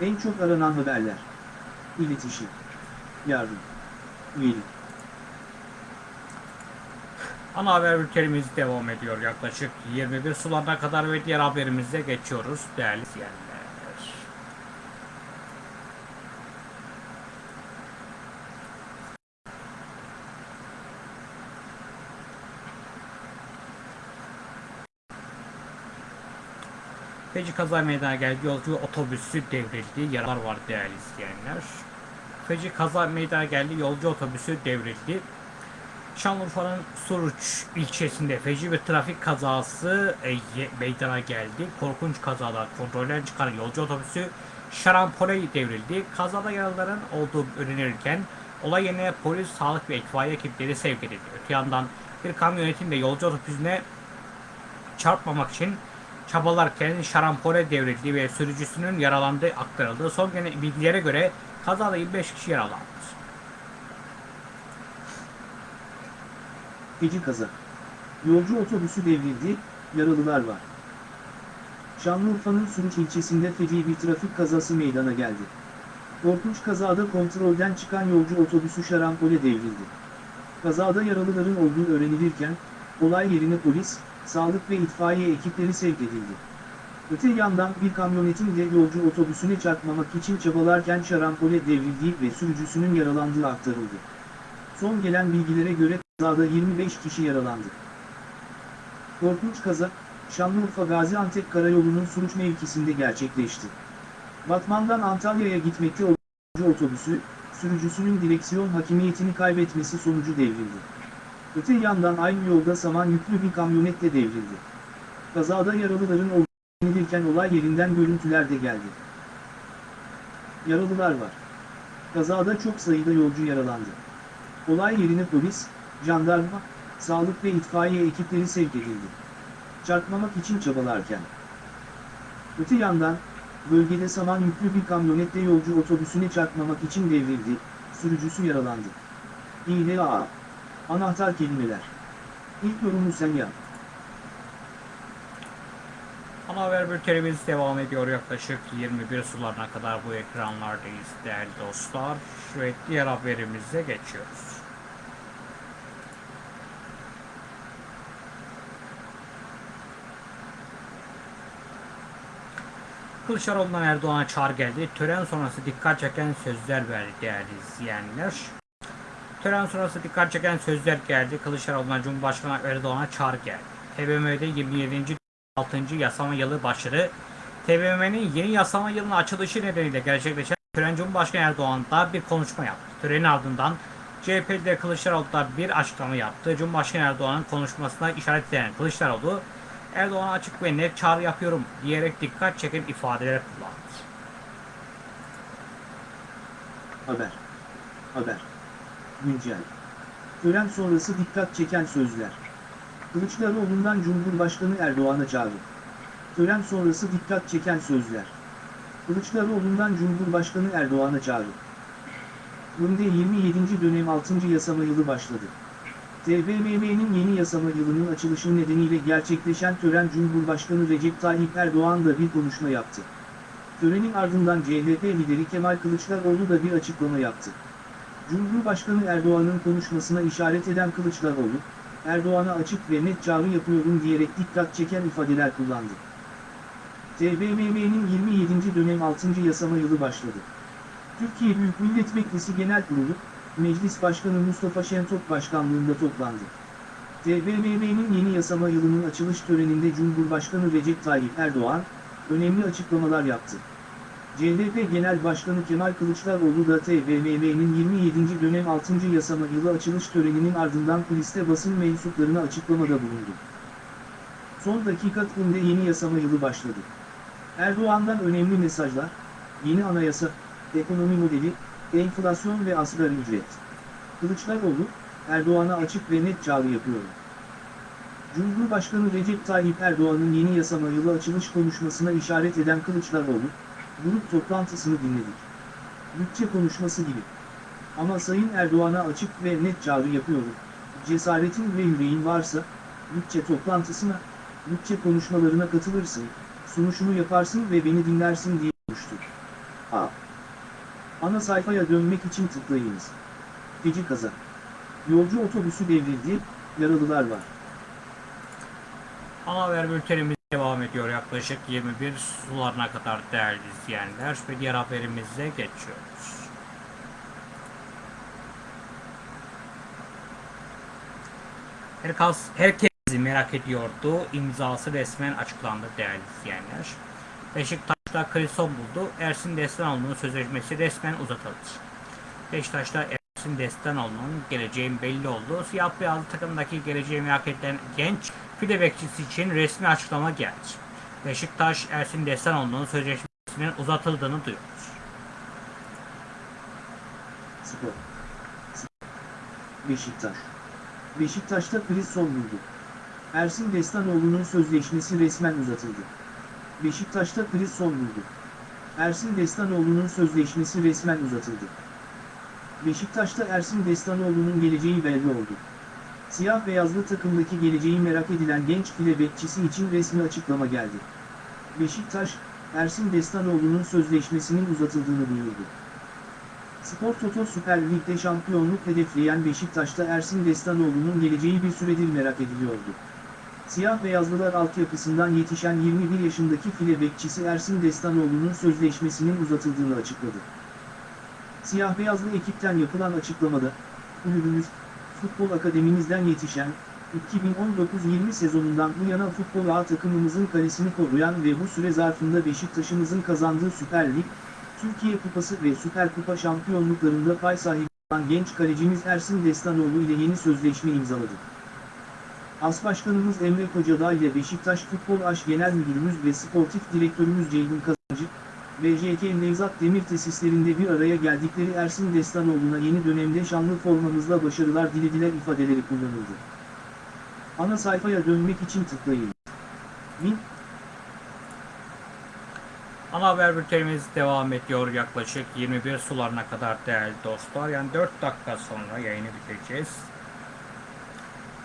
En çok aranan haberler. İletişim. Yardım. Üyelik. Ana haber bültenimiz devam ediyor yaklaşık 21 sularına kadar ve diğer haberimize geçiyoruz değerli izleyenler. Feci kaza meydana geldi. Yolcu otobüsü devrildi. Yaralar var değerli izleyenler. Feci kaza meydana geldi. Yolcu otobüsü devrildi. Şanlıurfa'nın Suruç ilçesinde feci bir trafik kazası e, meydana geldi. Korkunç kazada kontrolden çıkan yolcu otobüsü şarampole devrildi. Kazada yaralıların olduğu öğrenilirken olay yerine polis, sağlık ve itfaiye ekipleri sevk edildi. Öte yandan bir kamyonetin de yolcu otobüsüne çarpmamak için çabalarken şarampole devrildi ve sürücüsünün yaralandığı aktarıldı. Son gelen bilgilere göre kazada 25 kişi yaralandı. Feci kaza. Yolcu otobüsü devrildi, yaralılar var. Şanlıurfa'nın Suruç ilçesinde feci bir trafik kazası meydana geldi. Korkunç kazada kontrolden çıkan yolcu otobüsü şarampole devrildi. Kazada yaralıların olduğu öğrenilirken, olay yerine polis, sağlık ve itfaiye ekipleri sevk edildi. Öte yandan bir kamyonetin de yolcu otobüsüne çarpmamak için çabalarken şarampole devrildiği ve sürücüsünün yaralandığı aktarıldı. Son gelen bilgilere göre kazada 25 kişi yaralandı. Korkunç kaza, Şanlıurfa Gaziantep Karayolu'nun Suruç mevkisinde gerçekleşti. Batman'dan Antalya'ya gitmekte olan otobüsü, sürücüsünün direksiyon hakimiyetini kaybetmesi sonucu devrildi. Öte yandan aynı yolda saman yüklü bir kamyonet de devrildi. Kazada yaralıların olduğu öğrenilirken olay yerinden görüntüler de geldi. Yaralılar var. Kazada çok sayıda yolcu yaralandı. Olay yerine polis, jandarma, sağlık ve itfaiye ekipleri sevk edildi. Çarpmamak için çabalarken. Öte yandan, bölgede saman yüklü bir kamyonetle yolcu otobüsüne çarpmamak için devrildi, sürücüsü yaralandı. İHA. Anahtar kelimeler. İlk yorumu sen yap. Ana haber bültenimiz devam ediyor yaklaşık 21 sularına kadar bu ekranlardayız değerli dostlar. Ve diğer haberimize geçiyoruz. Kılıçdaroğlu'ndan Erdoğan'a çağrı geldi. Tören sonrası dikkat çeken sözler verdi değerli izleyenler. Tören sonrası dikkat çeken sözler geldi. Kılıçdaroğlu'ndan Cumhurbaşkanı Erdoğan'a çağrı geldi. TBMM'de 27. 6. yasama yılı başladı. TBMM'nin yeni yasama yılının açılışı nedeniyle gerçekleşen tören Cumhurbaşkanı Erdoğan da bir konuşma yaptı. Törenin ardından CHP'de Kılıçdaroğlu da bir açıklama yaptı. Cumhurbaşkanı Erdoğan'ın konuşmasına işaret eden Kılıçdaroğlu, Erdoğan'a açık ve net çağrı yapıyorum diyerek dikkat çeken ifadeler kullandı. Haber. Haber. Güncel. Tören sonrası dikkat çeken sözler. Kılıçdaroğlu'ndan Cumhurbaşkanı Erdoğan'a çağrı. Tören sonrası dikkat çeken sözler. Kılıçdaroğlu'ndan Cumhurbaşkanı Erdoğan'a çağrı. Günde 27. dönem 6. yasama yılı başladı. TBMM'nin yeni yasama yılının açılışı nedeniyle gerçekleşen tören Cumhurbaşkanı Recep Tayyip Erdoğan da bir konuşma yaptı. Törenin ardından CHP lideri Kemal Kılıçdaroğlu da bir açıklama yaptı. Cumhurbaşkanı Erdoğan'ın konuşmasına işaret eden Kılıçdaroğlu, Erdoğan'a açık ve net çağrı yapıyorum diyerek dikkat çeken ifadeler kullandı. TBMM'nin 27. dönem 6. yasama yılı başladı. Türkiye Büyük Millet Meclisi Genel Kurulu, Meclis Başkanı Mustafa Şentop Başkanlığında toplandı. TBMM'nin yeni yasama yılının açılış töreninde Cumhurbaşkanı Recep Tayyip Erdoğan, önemli açıklamalar yaptı. CHP Genel Başkanı Kemal Kılıçdaroğlu da TBMM'nin 27. dönem 6. yasama yılı açılış töreninin ardından kuliste basın mensuplarına açıklamada bulundu. Son dakika tümde yeni yasama yılı başladı. Erdoğan'dan önemli mesajlar, yeni anayasa, ekonomi modeli, enflasyon ve asgari ücret. Kılıçdaroğlu, Erdoğan'a açık ve net çağrı yapıyorum. Cumhurbaşkanı Recep Tayyip Erdoğan'ın yeni yasama yılı açılış konuşmasına işaret eden Kılıçdaroğlu, grup toplantısını dinledik. Bütçe konuşması gibi. Ama Sayın Erdoğan'a açık ve net çağrı yapıyorum. Cesaretin ve yüreğin varsa, bütçe toplantısına, bütçe konuşmalarına katılırsın, sunuşunu yaparsın ve beni dinlersin diye konuştu. A. Ana sayfaya dönmek için tıklayınız. Feci kaza. Yolcu otobüsü devrildi, yaralılar var. Ana haber bültenimiz devam ediyor yaklaşık 21 sularına kadar değerli izleyenler ve diğer haberimize geçiyoruz. Herkes, herkes merak ediyordu. İmzası resmen açıklandı değerli izleyenler. Beşiktaş'ta kriz son buldu. Ersin Destanoğlu'nun sözleşmesi resmen uzatıldı. Beşiktaş'ta Ersin Destanoğlu'nun geleceğin belli oldu. Siyah beyazlı takımdaki geleceği merak edilen genç file bekçisi için resmi açıklama geldi. Beşiktaş Ersin Destanoğlu'nun sözleşmesinin uzatıldığını duyurdu. Spor. Beşiktaş. Beşiktaş'ta kriz son buldu. Ersin Destanoğlu'nun sözleşmesi resmen uzatıldı. Beşiktaş'ta kriz son buldu. Ersin Destanoğlu'nun sözleşmesi resmen uzatıldı. Beşiktaş'ta Ersin Destanoğlu'nun geleceği belli oldu. Siyah beyazlı takımdaki geleceği merak edilen genç file bekçisi için resmi açıklama geldi. Beşiktaş, Ersin Destanoğlu'nun sözleşmesinin uzatıldığını duyurdu. Spor Toto Süper Lig'de şampiyonluk hedefleyen Beşiktaş'ta Ersin Destanoğlu'nun geleceği bir süredir merak ediliyordu. Siyah beyazlılar altyapısından yetişen 21 yaşındaki file bekçisi Ersin Destanoğlu'nun sözleşmesinin uzatıldığını açıkladı. Siyah beyazlı ekipten yapılan açıklamada, kulübümüz, futbol akademimizden yetişen, 2019-20 sezonundan bu yana futbol A takımımızın kalesini koruyan ve bu süre zarfında Beşiktaş'ımızın kazandığı Süper Lig, Türkiye Kupası ve Süper Kupa şampiyonluklarında pay sahibi olan genç kalecimiz Ersin Destanoğlu ile yeni sözleşme imzaladı. As Başkanımız Emre Kocadağ ile Beşiktaş Futbol Aş Genel Müdürümüz ve Sportif Direktörümüz Ceyhun Kazancı, BJK Nevzat Demir tesislerinde bir araya geldikleri Ersin Destanoğlu'na yeni dönemde şanlı formamızla başarılar dilediler ifadeleri kullanıldı. Ana sayfaya dönmek için tıklayın. Min, Ana haber bültenimiz devam ediyor yaklaşık 21 sularına kadar değerli dostlar. Yani 4 dakika sonra yayını bitireceğiz.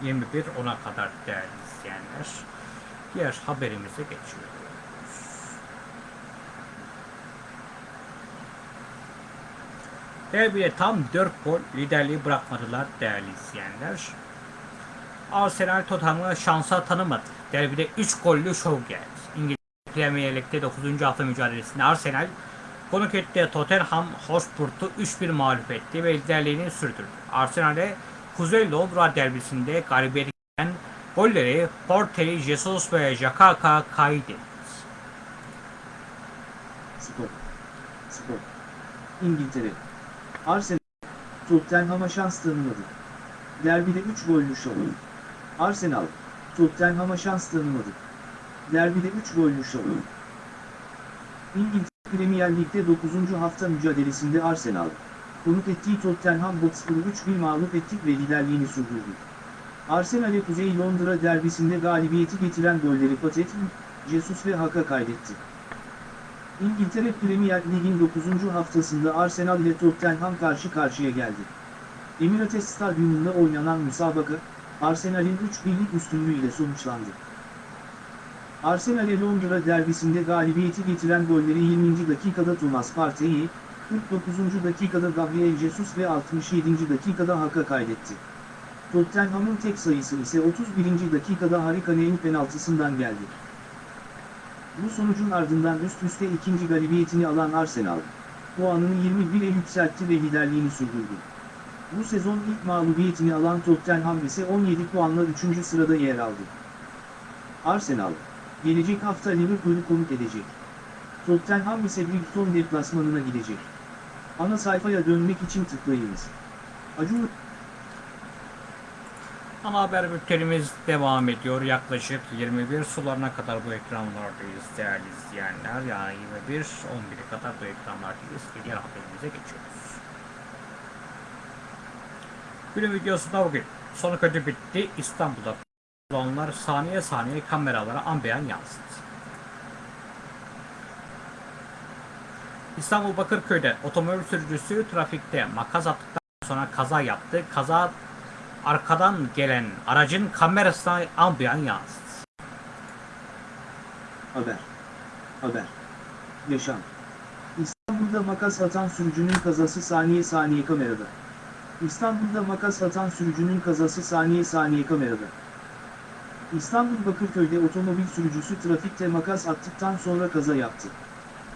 21 ona kadar değerli izleyenler. Diğer haberimize geçiyoruz. Derbide tam 4 gol liderliği bırakmadılar değerli izleyenler. Arsenal Tottenham'ı şansa tanımadı. Derbide 3 gollü şov geldi. İngiliz Premier Lig'de 9. hafta mücadelesinde Arsenal konuk ettiği Tottenham Hotspur'u 3-1 mağlup etti ve liderliğini sürdürdü. Arsenal'e Kuzey Londra derbisinde galibiyet gelen golleri Porteli, Jesus ve Jakaka kaydetti. Spor. Spor. İngiltere. Arsenal, Tottenham'a şans tanımadı. Derbide 3 gollü şov. Arsenal, Tottenham'a şans tanımadı. Derbide 3 gollü şov. İngiltere Premier Lig'de 9. hafta mücadelesinde Arsenal, konuk ettiği Tottenham Hotspur'u 3-1 mağlup ettik ve liderliğini sürdürdü. Arsenal'e Kuzey Londra derbisinde galibiyeti getiren golleri Patet, Jesus ve Haka kaydetti. İngiltere Premier Lig'in 9. haftasında Arsenal ile Tottenham karşı karşıya geldi. Emirates Stadyumunda oynanan müsabaka, Arsenal'in 3 birlik üstünlüğüyle sonuçlandı. Arsenal'e Londra derbisinde galibiyeti getiren golleri 20. dakikada Thomas Partey, 49. dakikada Gabriel Jesus ve 67. dakikada Haka kaydetti. Tottenham'ın tek sayısı ise 31. dakikada Harry Kane'nin penaltısından geldi. Bu sonucun ardından üst üste ikinci galibiyetini alan Arsenal, puanını 21'e yükseltti ve liderliğini sürdürdü. Bu sezon ilk mağlubiyetini alan Tottenham ise 17 puanla 3. sırada yer aldı. Arsenal, gelecek hafta Liverpool'u konuk edecek. Tottenham ise Brighton deplasmanına gidecek. Ana sayfaya dönmek için tıklayınız. Acun Ana haber bültenimiz devam ediyor. Yaklaşık 21 sularına kadar bu ekranlardayız değerli izleyenler. Yani 21 11'e kadar bu ekranlardayız. Diğer haberimize geçiyoruz. Günün videosunda bugün sonu kötü bitti. İstanbul'da kullananlar saniye saniye kameralara ambeyan yansıdı. İstanbul Bakırköy'de otomobil sürücüsü trafikte makas attıktan sonra kaza yaptı. Kaza arkadan gelen aracın kamerasına ambiyan yansıdı. Haber. Haber. Yaşam. İstanbul'da makas atan sürücünün kazası saniye saniye kamerada. İstanbul'da makas atan sürücünün kazası saniye saniye kamerada. İstanbul Bakırköy'de otomobil sürücüsü trafikte makas attıktan sonra kaza yaptı.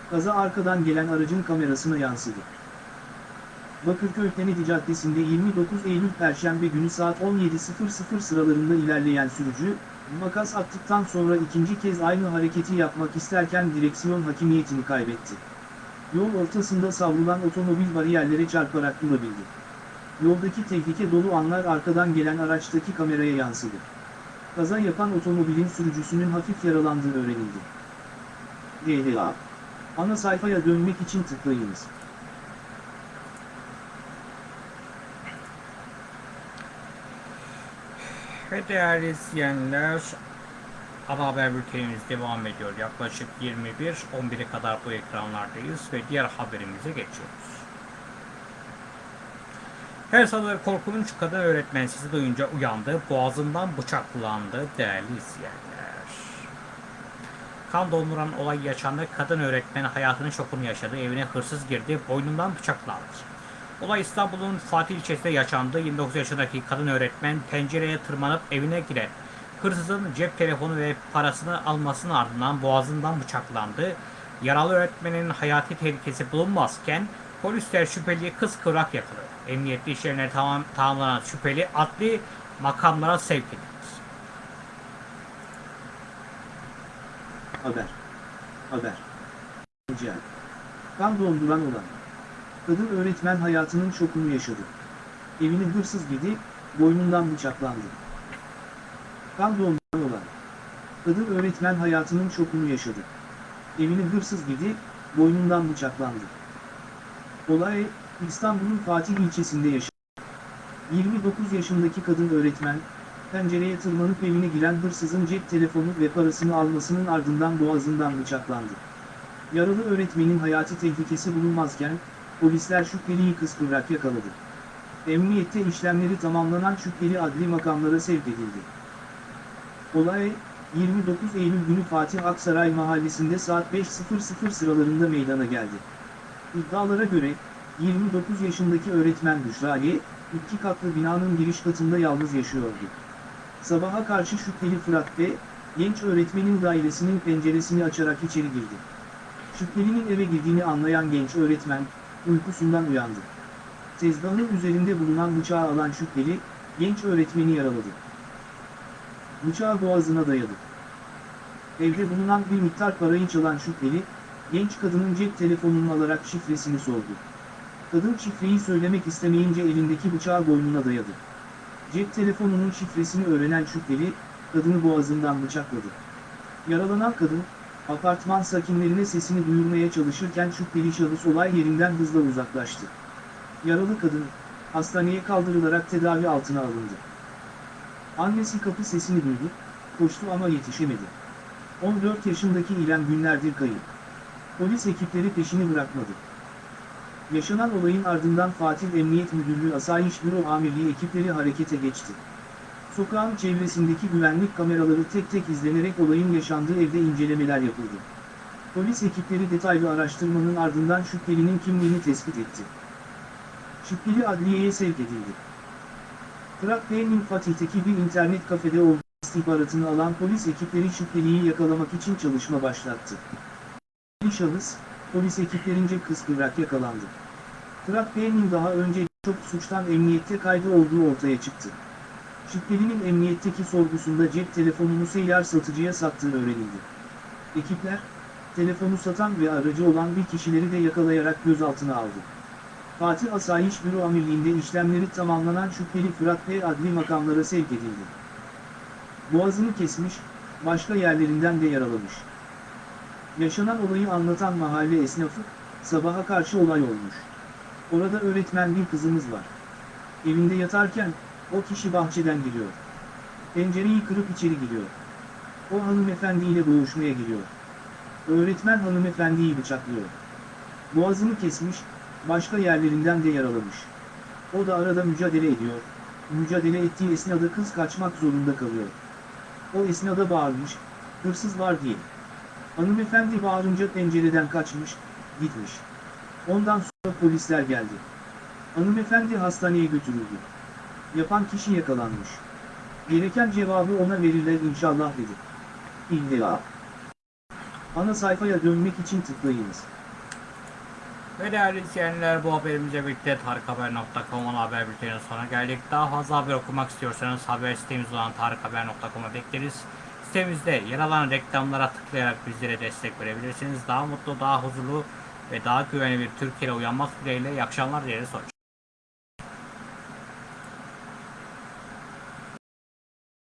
Kaza arkadan gelen aracın kamerasına yansıdı. Bakırköy Kennedy Caddesi'nde 29 Eylül Perşembe günü saat 17.00 sıralarında ilerleyen sürücü, makas attıktan sonra ikinci kez aynı hareketi yapmak isterken direksiyon hakimiyetini kaybetti. Yol ortasında savrulan otomobil bariyerlere çarparak durabildi. Yoldaki tehlike dolu anlar arkadan gelen araçtaki kameraya yansıdı. Kaza yapan otomobilin sürücüsünün hafif yaralandığı öğrenildi. DHA Ana sayfaya dönmek için tıklayınız. Ve değerli izleyenler ana haber bültenimiz devam ediyor. Yaklaşık 21-11'e kadar bu ekranlardayız ve diğer haberimize geçiyoruz. Her sabah korkunç kadın öğretmen sizi duyunca uyandı, boğazından bıçaklandı değerli izleyenler. Kan donduran olay yaşandı, kadın öğretmen hayatının şokunu yaşadı, evine hırsız girdi, boynundan bıçaklandı. Olay İstanbul'un Fatih ilçesinde yaşandı. 29 yaşındaki kadın öğretmen pencereye tırmanıp evine giren hırsızın cep telefonu ve parasını almasının ardından boğazından bıçaklandı. Yaralı öğretmenin hayati tehlikesi bulunmazken polisler şüpheliyi kız kıvrak yakaladı. Emniyetli işlemleri tamam, tamamlanan şüpheli adli makamlara sevk edildi. Haber. Haber. Rica. Kan donduran olan. Kadın öğretmen hayatının şokunu yaşadı. Evine hırsız girdi, boynundan bıçaklandı. Kan donduran olan. Kadın öğretmen hayatının şokunu yaşadı. Evine hırsız girdi, boynundan bıçaklandı. Olay, İstanbul'un Fatih ilçesinde yaşandı. 29 yaşındaki kadın öğretmen, pencereye tırmanıp evine giren hırsızın cep telefonu ve parasını almasının ardından boğazından bıçaklandı. Yaralı öğretmenin hayati tehlikesi bulunmazken, polisler şüpheliyi kıskıvrak yakaladı. Emniyette işlemleri tamamlanan şüpheli adli makamlara sevk edildi. Olay, 29 Eylül günü Fatih Aksaray mahallesinde saat 5.00 sıralarında meydana geldi. İddialara göre, 29 yaşındaki öğretmen Büşra Y, iki katlı binanın giriş katında yalnız yaşıyordu. Sabaha karşı şüpheli Fırat B, genç öğretmenin dairesinin penceresini açarak içeri girdi. Şüphelinin eve girdiğini anlayan genç öğretmen, uykusundan uyandı. Tezgahın üzerinde bulunan bıçağı alan şüpheli, genç öğretmeni yaraladı. Bıçağı boğazına dayadı. Evde bulunan bir miktar parayı çalan şüpheli, genç kadının cep telefonunu alarak şifresini sordu. Kadın şifreyi söylemek istemeyince elindeki bıçağı boynuna dayadı. Cep telefonunun şifresini öğrenen şüpheli, kadını boğazından bıçakladı. Yaralanan kadın, apartman sakinlerine sesini duyurmaya çalışırken şüpheli şahıs olay yerinden hızla uzaklaştı. Yaralı kadın, hastaneye kaldırılarak tedavi altına alındı. Annesi kapı sesini duydu, koştu ama yetişemedi. 14 yaşındaki İrem günlerdir kayıp. Polis ekipleri peşini bırakmadı. Yaşanan olayın ardından Fatih Emniyet Müdürlüğü Asayiş Büro Amirliği ekipleri harekete geçti. Sokağın çevresindeki güvenlik kameraları tek tek izlenerek olayın yaşandığı evde incelemeler yapıldı. Polis ekipleri detaylı araştırmanın ardından şüphelinin kimliğini tespit etti. Şüpheli adliyeye sevk edildi. Fırat Bey'in Fatih'teki bir internet kafede olduğu istihbaratını alan polis ekipleri şüpheliyi yakalamak için çalışma başlattı. Şahıs, polis ekiplerince kıskıvrak yakalandı. Fırat Bey'in daha önce çok suçtan emniyette kaydı olduğu ortaya çıktı. Şüphelinin emniyetteki sorgusunda cep telefonunu seyyar satıcıya sattığı öğrenildi. Ekipler, telefonu satan ve aracı olan bir kişileri de yakalayarak gözaltına aldı. Fatih Asayiş Büro Amirliği'nde işlemleri tamamlanan şüpheli Fırat Bey adli makamlara sevk edildi. Boğazını kesmiş, başka yerlerinden de yaralamış. Yaşanan olayı anlatan mahalle esnafı, sabaha karşı olay olmuş. Orada öğretmen bir kızımız var. Evinde yatarken, o kişi bahçeden geliyor. Pencereyi kırıp içeri giriyor. O hanımefendiyle boğuşmaya giriyor. Öğretmen hanımefendiyi bıçaklıyor. Boğazını kesmiş, başka yerlerinden de yaralamış. O da arada mücadele ediyor. Mücadele ettiği esnada kız kaçmak zorunda kalıyor. O esnada bağırmış, hırsız var diye. Hanımefendi bağırınca pencereden kaçmış, gitmiş. Ondan sonra polisler geldi. Hanımefendi hastaneye götürüldü. Yapan kişi yakalanmış. Gereken cevabı ona verirler inşallah dedi. İlla. Ana sayfaya dönmek için tıklayınız. Ve değerli izleyenler bu haberimizle birlikte tarikhaber.com'un haber bülteninin sonuna geldik. Daha fazla haber okumak istiyorsanız haber sitemiz olan tarikhaber.com'a bekleriz. Sitemizde yer alan reklamlara tıklayarak bizlere destek verebilirsiniz. Daha mutlu, daha huzurlu ve daha güvenli bir Türkiye'ye uyanmak dileğiyle iyi akşamlar dileriz.